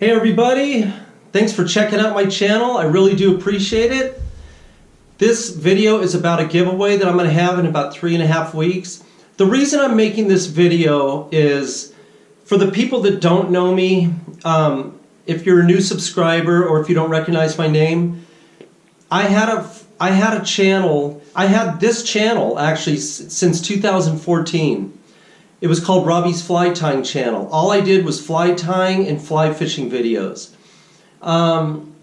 Hey everybody, thanks for checking out my channel. I really do appreciate it. This video is about a giveaway that I'm going to have in about three and a half weeks. The reason I'm making this video is for the people that don't know me, um, if you're a new subscriber or if you don't recognize my name, I had a I had a channel. I had this channel actually since 2014. It was called Robbie's Fly Tying Channel. All I did was fly tying and fly fishing videos. Um,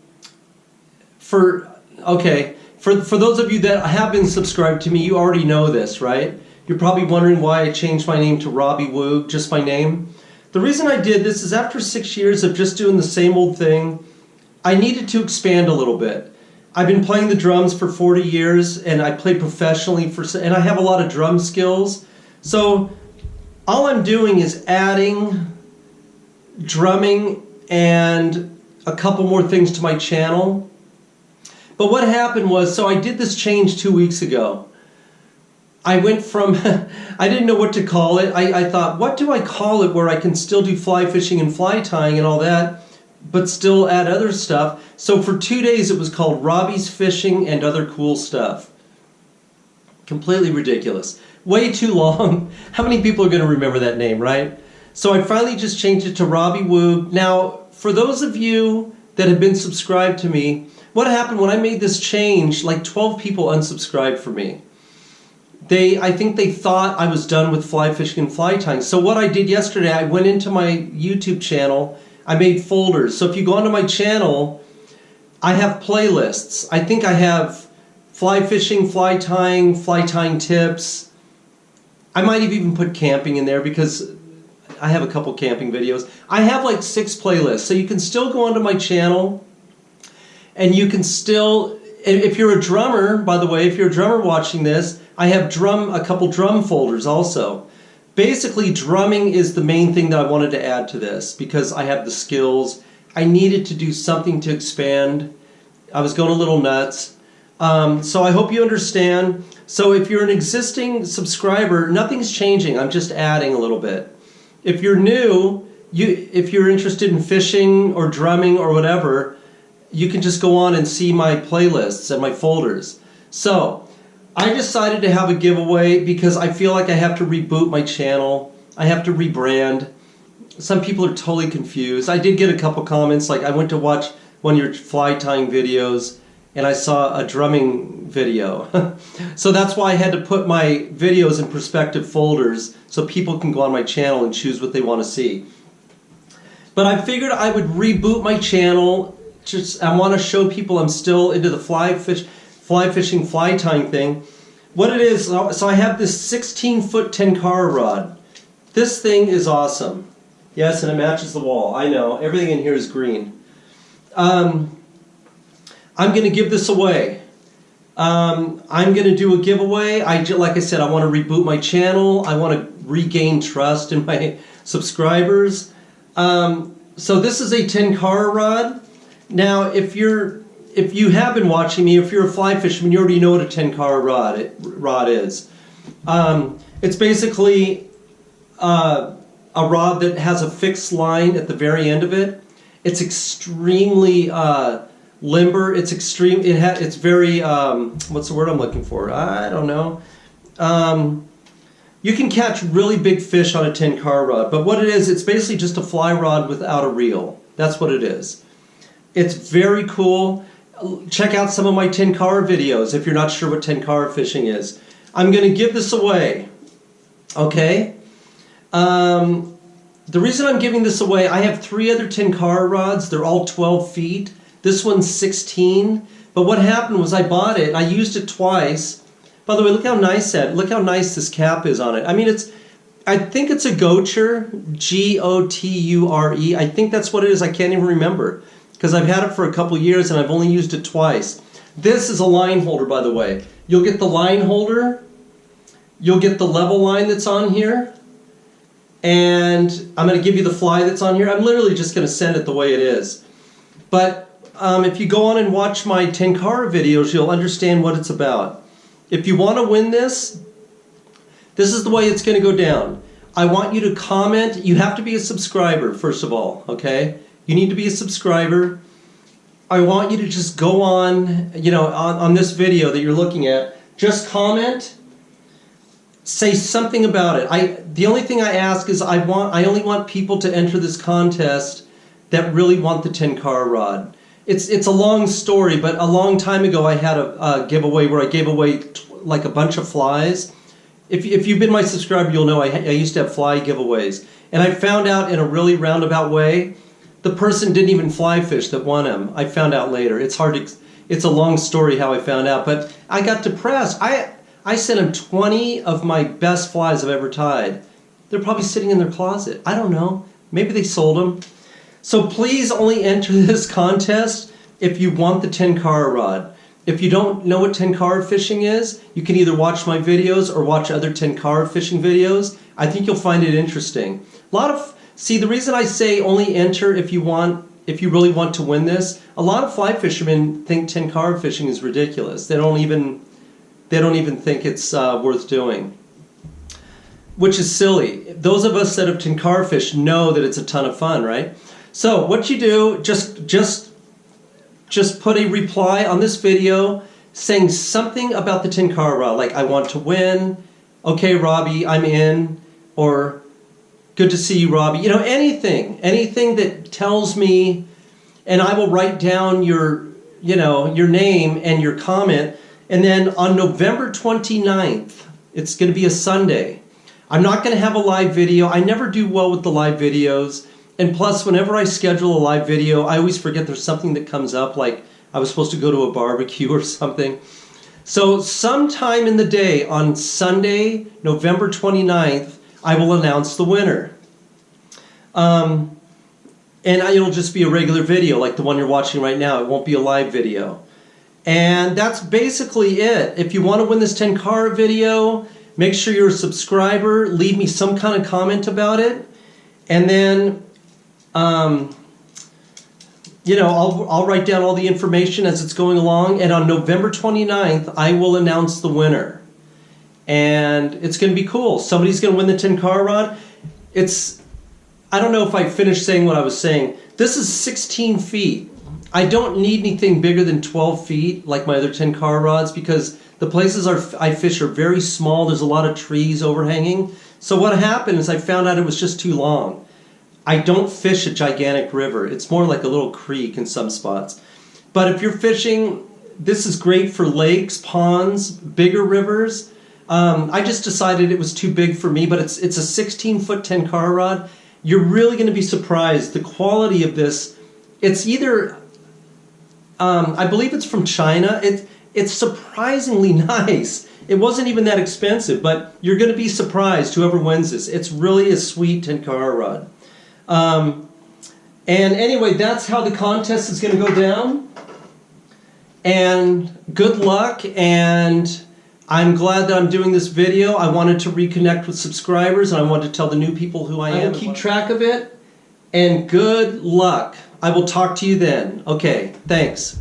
for okay, for for those of you that have been subscribed to me, you already know this, right? You're probably wondering why I changed my name to Robbie Woog, just my name. The reason I did this is after six years of just doing the same old thing, I needed to expand a little bit. I've been playing the drums for 40 years and I play professionally for and I have a lot of drum skills. So all I'm doing is adding drumming and a couple more things to my channel. But what happened was, so I did this change two weeks ago. I went from, I didn't know what to call it. I, I thought, what do I call it where I can still do fly fishing and fly tying and all that? but still add other stuff. So for two days it was called Robbie's Fishing and Other Cool Stuff. Completely ridiculous. Way too long. How many people are going to remember that name, right? So I finally just changed it to Robbie Woog. Now, for those of you that have been subscribed to me, what happened when I made this change, like 12 people unsubscribed for me. They, I think they thought I was done with fly fishing and fly tying. So what I did yesterday, I went into my YouTube channel I made folders. So if you go onto my channel, I have playlists. I think I have fly fishing, fly tying, fly tying tips. I might have even put camping in there because I have a couple camping videos. I have like six playlists. So you can still go onto my channel and you can still, if you're a drummer, by the way, if you're a drummer watching this, I have drum a couple drum folders also basically drumming is the main thing that I wanted to add to this because I have the skills. I needed to do something to expand. I was going a little nuts. Um, so I hope you understand. So if you're an existing subscriber, nothing's changing. I'm just adding a little bit. If you're new, you if you're interested in fishing or drumming or whatever, you can just go on and see my playlists and my folders. So I decided to have a giveaway because I feel like I have to reboot my channel. I have to rebrand. Some people are totally confused. I did get a couple comments like I went to watch one of your fly tying videos and I saw a drumming video. so that's why I had to put my videos in perspective folders so people can go on my channel and choose what they want to see. But I figured I would reboot my channel. Just I want to show people I'm still into the fly fish fly fishing, fly tying thing. What it is, so I have this 16 foot Tenkara rod. This thing is awesome. Yes, and it matches the wall. I know, everything in here is green. Um, I'm going to give this away. Um, I'm going to do a giveaway. I like I said, I want to reboot my channel. I want to regain trust in my subscribers. Um, so this is a Tenkara rod. Now, if you're if you have been watching me, if you're a fly fisherman, you already know what a Tenkara rod, it, rod is. Um, it's basically uh, a rod that has a fixed line at the very end of it. It's extremely uh, limber. It's extreme. It ha It's very. Um, what's the word I'm looking for? I don't know. Um, you can catch really big fish on a Tenkara rod, but what it is, it's basically just a fly rod without a reel. That's what it is. It's very cool check out some of my Tenkara videos if you're not sure what Tenkara fishing is. I'm going to give this away. Okay? Um, the reason I'm giving this away, I have three other Tenkara rods. They're all 12 feet. This one's 16. But what happened was I bought it. I used it twice. By the way, look how nice that. Look how nice this cap is on it. I mean, it's. I think it's a Goture, G-O-T-U-R-E. I think that's what it is. I can't even remember because I've had it for a couple years and I've only used it twice. This is a line holder, by the way. You'll get the line holder, you'll get the level line that's on here, and I'm going to give you the fly that's on here. I'm literally just going to send it the way it is. But um, if you go on and watch my Tenkara videos, you'll understand what it's about. If you want to win this, this is the way it's going to go down. I want you to comment. You have to be a subscriber, first of all, okay? You need to be a subscriber. I want you to just go on, you know, on, on this video that you're looking at, just comment, say something about it. I the only thing I ask is I want I only want people to enter this contest that really want the Tenkara rod. It's it's a long story, but a long time ago I had a, a giveaway where I gave away like a bunch of flies. If, if you've been my subscriber, you'll know I, I used to have fly giveaways. And I found out in a really roundabout way, the person didn't even fly fish that won them. I found out later. It's hard to, it's a long story how I found out, but I got depressed. I, I sent him 20 of my best flies I've ever tied. They're probably sitting in their closet. I don't know. Maybe they sold them. So please only enter this contest if you want the Tenkara rod. If you don't know what Tenkara fishing is, you can either watch my videos or watch other Tenkara fishing videos. I think you'll find it interesting. A lot of see the reason I say only enter if you want if you really want to win this. A lot of fly fishermen think Tenkara fishing is ridiculous. They don't even they don't even think it's uh, worth doing, which is silly. Those of us that have Tenkara fish know that it's a ton of fun, right? So what you do, just just just put a reply on this video saying something about the Tenkara rod, like I want to win, okay Robbie, I'm in, or good to see you Robbie. You know, anything, anything that tells me, and I will write down your, you know, your name and your comment, and then on November 29th, it's going to be a Sunday. I'm not going to have a live video. I never do well with the live videos. And plus, whenever I schedule a live video, I always forget there's something that comes up, like I was supposed to go to a barbecue or something. So, sometime in the day on Sunday, November 29th, I will announce the winner. Um, and it'll just be a regular video like the one you're watching right now. It won't be a live video. And that's basically it. If you want to win this Tenkara video, make sure you're a subscriber. Leave me some kind of comment about it. And then um, you know, I'll, I'll write down all the information as it's going along, and on November 29th, I will announce the winner. And it's going to be cool. Somebody's going to win the Tenkara rod. It's, I don't know if I finished saying what I was saying. This is 16 feet. I don't need anything bigger than 12 feet like my other Tenkara rods because the places are, I fish are very small. There's a lot of trees overhanging. So what happened is I found out it was just too long. I don't fish a gigantic river. It's more like a little creek in some spots. But if you're fishing, this is great for lakes, ponds, bigger rivers. Um, I just decided it was too big for me, but it's it's a 16 foot Tenkara rod. You're really going to be surprised the quality of this. It's either, um, I believe it's from China. It it's surprisingly nice. It wasn't even that expensive, but you're going to be surprised whoever wins this. It's really a sweet Tenkara rod. Um, and anyway, that's how the contest is going to go down. And good luck. And I'm glad that I'm doing this video. I wanted to reconnect with subscribers and I wanted to tell the new people who I am. I keep track of it. And good luck. I will talk to you then. Okay, thanks.